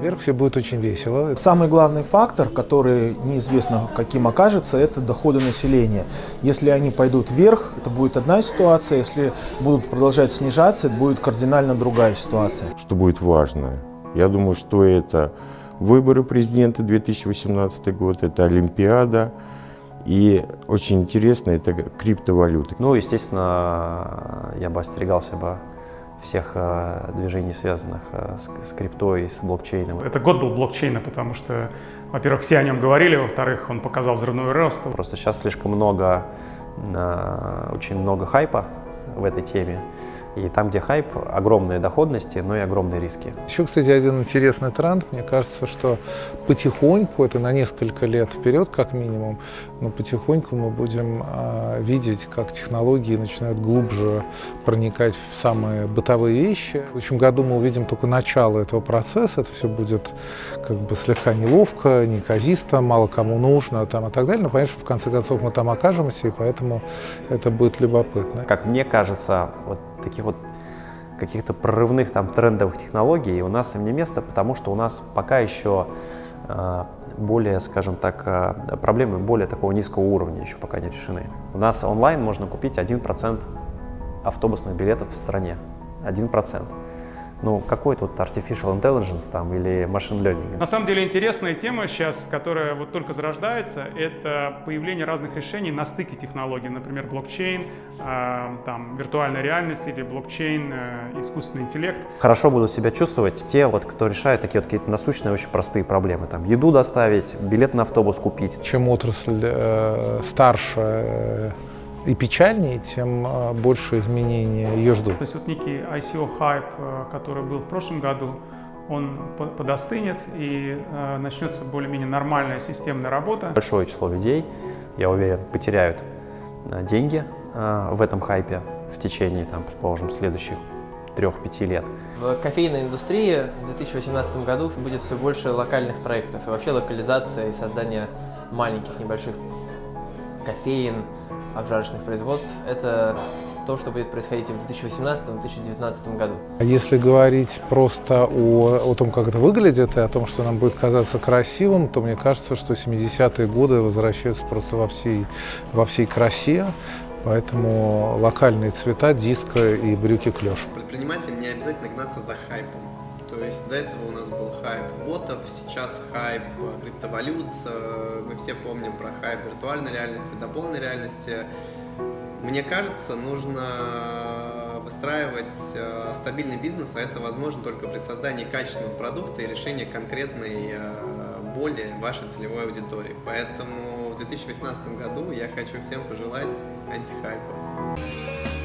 наверх, все будет очень весело. Самый главный фактор, который неизвестно каким окажется, это доходы населения. Если они пойдут вверх, это будет одна ситуация, если будут продолжать снижаться, это будет кардинально другая ситуация. Что будет важно? Я думаю, что это выборы президента 2018 год, это Олимпиада, и очень интересно, это криптовалюты. Ну, естественно, я бы остерегался бы всех э, движений, связанных э, с, с криптой, с блокчейном. Это год был блокчейна, потому что, во-первых, все о нем говорили, во-вторых, он показал взрывной рост. Просто сейчас слишком много, э, очень много хайпа в этой теме. И там, где хайп, огромные доходности, но и огромные риски. Еще, кстати, один интересный тренд. Мне кажется, что потихоньку, это на несколько лет вперед как минимум, но потихоньку мы будем э, видеть, как технологии начинают глубже проникать в самые бытовые вещи. В следующем году мы увидим только начало этого процесса. Это все будет как бы слегка неловко, неказисто, мало кому нужно там, и так далее. Но что в конце концов мы там окажемся, и поэтому это будет любопытно. Как мне кажется, вот таких вот каких-то прорывных там трендовых технологий у нас им не место, потому что у нас пока еще э, более, скажем так, э, проблемы более такого низкого уровня еще пока не решены. У нас онлайн можно купить 1% автобусных билетов в стране. 1% ну, какой тут artificial intelligence там или machine learning? На самом деле интересная тема сейчас, которая вот только зарождается, это появление разных решений на стыке технологий, например, блокчейн, э, там, виртуальная реальность или блокчейн, э, искусственный интеллект. Хорошо будут себя чувствовать те, вот, кто решает такие вот какие-то насущные, очень простые проблемы. Там, еду доставить, билет на автобус купить. Чем отрасль э, старше, э, и печальнее, тем а, больше изменений ее ждут. То есть вот некий ICO-хайп, э, который был в прошлом году, он подостынет и э, начнется более-менее нормальная системная работа. Большое число людей, я уверен, потеряют э, деньги в этом хайпе в течение, там, предположим, следующих трех-пяти лет. В кофейной индустрии в 2018 году будет все больше локальных проектов и вообще локализация и создание маленьких небольших кофеин, обжарочных производств. Это то, что будет происходить и в 2018-2019 году. А если говорить просто о, о том, как это выглядит, и о том, что нам будет казаться красивым, то мне кажется, что 70-е годы возвращаются просто во всей, во всей красе. Поэтому локальные цвета, диско и брюки клеш. Предпринимателям не обязательно гнаться за хайпом. То есть до этого у нас был хайп ботов, сейчас хайп криптовалют. Э, мы все помним про хайп виртуальной реальности, дополненной реальности. Мне кажется, нужно выстраивать э, стабильный бизнес, а это возможно только при создании качественного продукта и решении конкретной э, боли вашей целевой аудитории. Поэтому в 2018 году я хочу всем пожелать антихайпа.